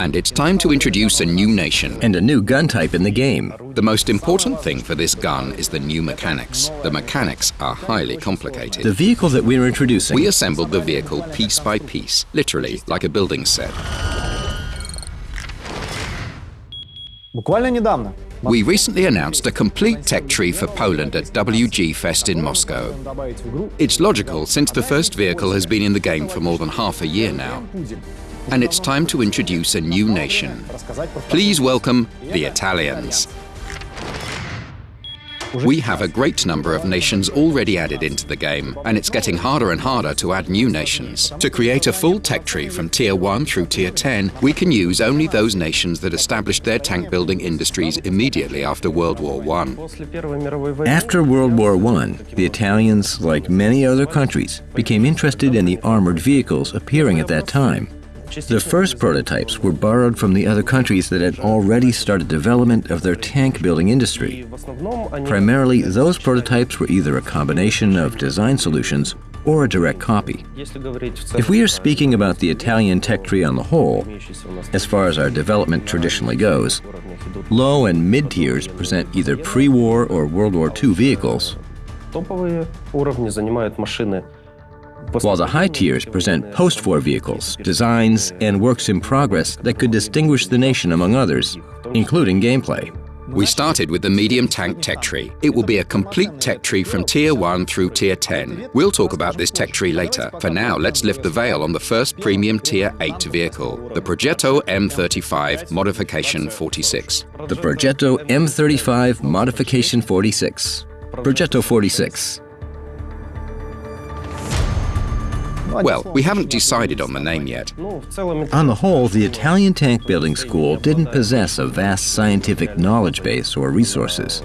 and it's time to introduce a new nation. And a new gun type in the game. The most important thing for this gun is the new mechanics. The mechanics are highly complicated. The vehicle that we're introducing... We assembled the vehicle piece by piece, literally like a building set. We recently announced a complete tech tree for Poland at WG Fest in Moscow. It's logical since the first vehicle has been in the game for more than half a year now and it's time to introduce a new nation. Please welcome the Italians. We have a great number of nations already added into the game, and it's getting harder and harder to add new nations. To create a full tech tree from Tier 1 through Tier 10, we can use only those nations that established their tank building industries immediately after World War I. After World War I, the Italians, like many other countries, became interested in the armored vehicles appearing at that time. The first prototypes were borrowed from the other countries that had already started development of their tank building industry. Primarily, those prototypes were either a combination of design solutions or a direct copy. If we are speaking about the Italian tech tree on the whole, as far as our development traditionally goes, low and mid tiers present either pre war or World War II vehicles while the high tiers present post war vehicles, designs, and works in progress that could distinguish the nation among others, including gameplay. We started with the medium tank tech tree. It will be a complete tech tree from Tier 1 through Tier 10. We'll talk about this tech tree later. For now, let's lift the veil on the first premium Tier 8 vehicle, the Progetto M35 Modification 46. The Progetto M35 Modification 46. Progetto 46. Well, we haven't decided on the name yet. On the whole, the Italian tank building school didn't possess a vast scientific knowledge base or resources.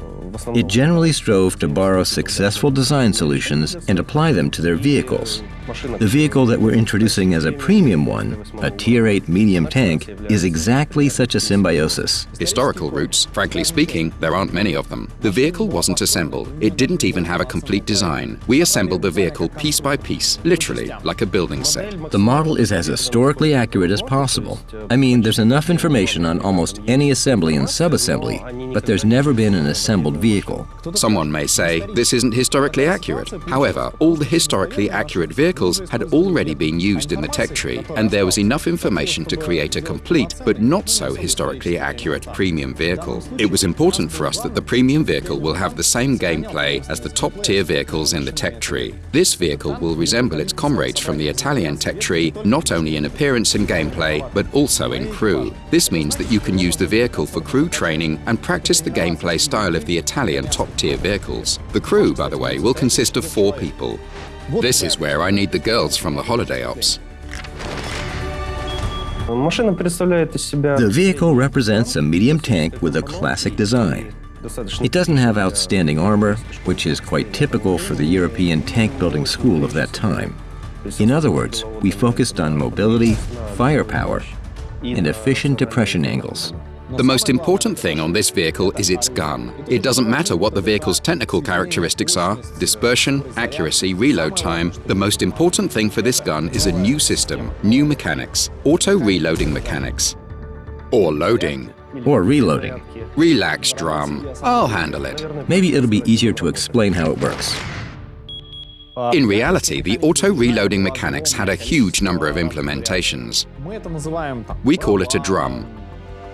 It generally strove to borrow successful design solutions and apply them to their vehicles. The vehicle that we're introducing as a premium one, a Tier 8 medium tank, is exactly such a symbiosis. Historical routes, frankly speaking, there aren't many of them. The vehicle wasn't assembled. It didn't even have a complete design. We assembled the vehicle piece by piece, literally, like a building set. The model is as historically accurate as possible. I mean, there's enough information on almost any assembly and subassembly, but there's never been an assembled vehicle. Someone may say, this isn't historically accurate. However, all the historically accurate vehicles had already been used in the tech tree, and there was enough information to create a complete but not so historically accurate premium vehicle. It was important for us that the premium vehicle will have the same gameplay as the top tier vehicles in the tech tree. This vehicle will resemble its comrades from the Italian tech tree not only in appearance and gameplay, but also in crew. This means that you can use the vehicle for crew training and practice the gameplay style of the Italian top tier vehicles. The crew, by the way, will consist of four people. This is where I need the girls from the holiday ops. The vehicle represents a medium tank with a classic design. It doesn't have outstanding armor, which is quite typical for the European tank building school of that time. In other words, we focused on mobility, firepower, and efficient depression angles. The most important thing on this vehicle is its gun. It doesn't matter what the vehicle's technical characteristics are, dispersion, accuracy, reload time, the most important thing for this gun is a new system, new mechanics, auto-reloading mechanics. Or loading. Or reloading. Relax, Drum. I'll handle it. Maybe it'll be easier to explain how it works. In reality, the auto-reloading mechanics had a huge number of implementations. We call it a drum,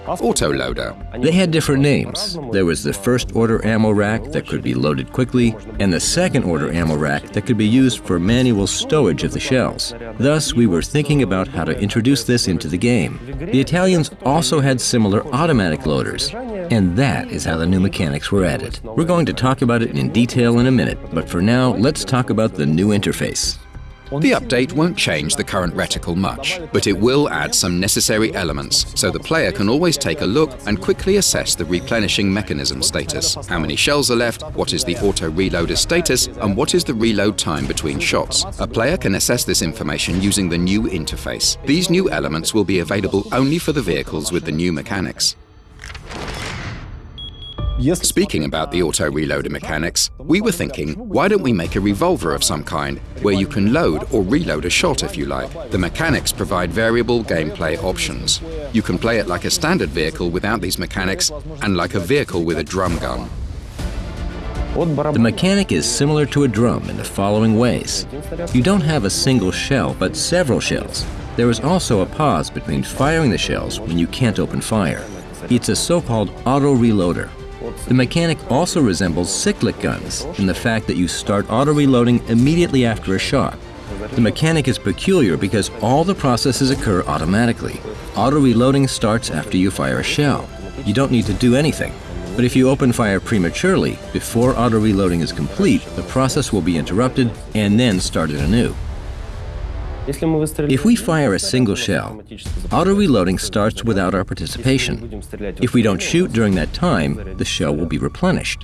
Autoloader. They had different names. There was the first order ammo rack that could be loaded quickly, and the second order ammo rack that could be used for manual stowage of the shells. Thus, we were thinking about how to introduce this into the game. The Italians also had similar automatic loaders, and that is how the new mechanics were added. We're going to talk about it in detail in a minute, but for now, let's talk about the new interface. The update won't change the current reticle much, but it will add some necessary elements so the player can always take a look and quickly assess the replenishing mechanism status. How many shells are left, what is the auto reloader status, and what is the reload time between shots. A player can assess this information using the new interface. These new elements will be available only for the vehicles with the new mechanics. Speaking about the auto reloader mechanics, we were thinking, why don't we make a revolver of some kind, where you can load or reload a shot if you like. The mechanics provide variable gameplay options. You can play it like a standard vehicle without these mechanics, and like a vehicle with a drum gun. The mechanic is similar to a drum in the following ways. You don't have a single shell, but several shells. There is also a pause between firing the shells when you can't open fire. It's a so-called auto-reloader, the mechanic also resembles cyclic guns in the fact that you start auto-reloading immediately after a shot. The mechanic is peculiar because all the processes occur automatically. Auto-reloading starts after you fire a shell. You don't need to do anything. But if you open fire prematurely, before auto-reloading is complete, the process will be interrupted and then started anew. If we fire a single shell, auto-reloading starts without our participation. If we don't shoot during that time, the shell will be replenished.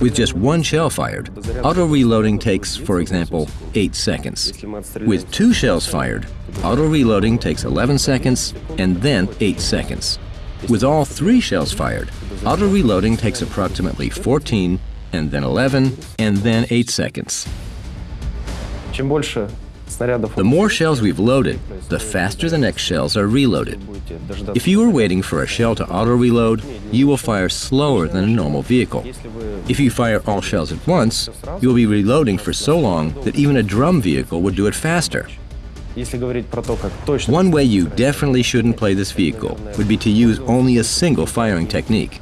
With just one shell fired, auto-reloading takes, for example, 8 seconds. With two shells fired, auto-reloading takes 11 seconds and then 8 seconds. With all three shells fired, auto-reloading takes approximately 14 and then 11 and then 8 seconds. The more shells we've loaded, the faster the next shells are reloaded. If you are waiting for a shell to auto-reload, you will fire slower than a normal vehicle. If you fire all shells at once, you will be reloading for so long that even a drum vehicle would do it faster. One way you definitely shouldn't play this vehicle would be to use only a single firing technique.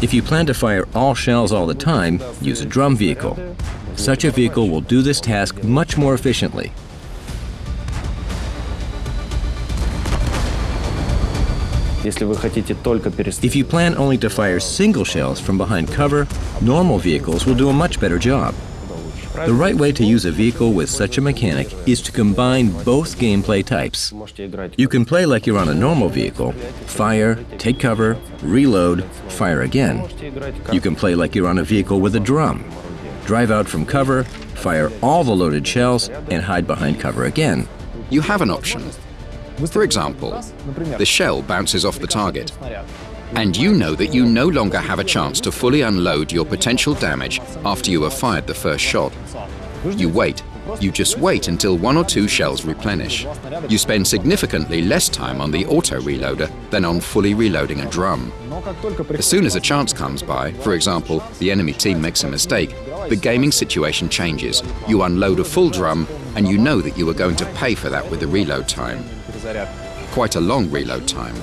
If you plan to fire all shells all the time, use a drum vehicle. Such a vehicle will do this task much more efficiently If you plan only to fire single shells from behind cover, normal vehicles will do a much better job. The right way to use a vehicle with such a mechanic is to combine both gameplay types. You can play like you're on a normal vehicle, fire, take cover, reload, fire again. You can play like you're on a vehicle with a drum, drive out from cover, fire all the loaded shells, and hide behind cover again. You have an option, for example, the shell bounces off the target, and you know that you no longer have a chance to fully unload your potential damage after you have fired the first shot. You wait. You just wait until one or two shells replenish. You spend significantly less time on the auto-reloader than on fully reloading a drum. As soon as a chance comes by, for example, the enemy team makes a mistake, the gaming situation changes. You unload a full drum, and you know that you are going to pay for that with the reload time. Quite a long reload time.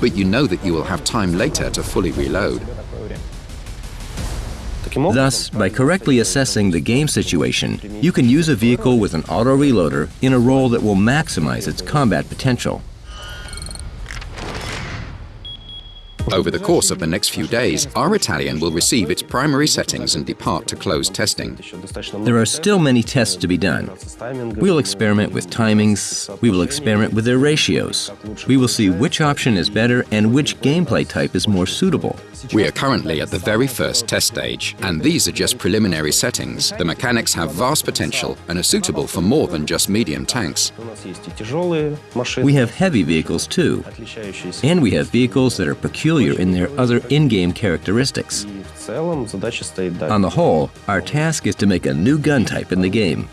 But you know that you will have time later to fully reload. Thus, by correctly assessing the game situation, you can use a vehicle with an auto-reloader in a role that will maximize its combat potential. Over the course of the next few days, our Italian will receive its primary settings and depart to closed testing. There are still many tests to be done. We will experiment with timings, we will experiment with their ratios. We will see which option is better and which gameplay type is more suitable. We are currently at the very first test stage, and these are just preliminary settings. The mechanics have vast potential and are suitable for more than just medium tanks. We have heavy vehicles too, and we have vehicles that are peculiar peculiar in their other in-game characteristics. On the whole, our task is to make a new gun type in the game.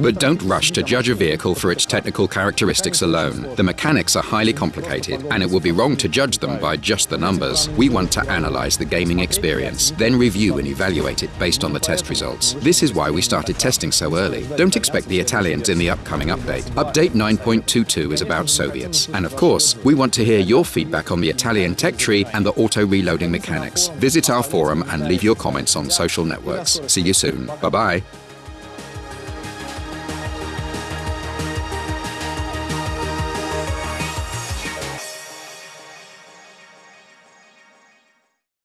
But don't rush to judge a vehicle for its technical characteristics alone. The mechanics are highly complicated, and it would be wrong to judge them by just the numbers. We want to analyze the gaming experience, then review and evaluate it based on the test results. This is why we started testing so early. Don't expect the Italians in the upcoming update. Update 9.22 is about Soviets. And of course, we want to hear your feedback on the Italian tech tree and the auto-reloading mechanics. Visit our forum and leave your comments on social networks. See you soon. Bye-bye.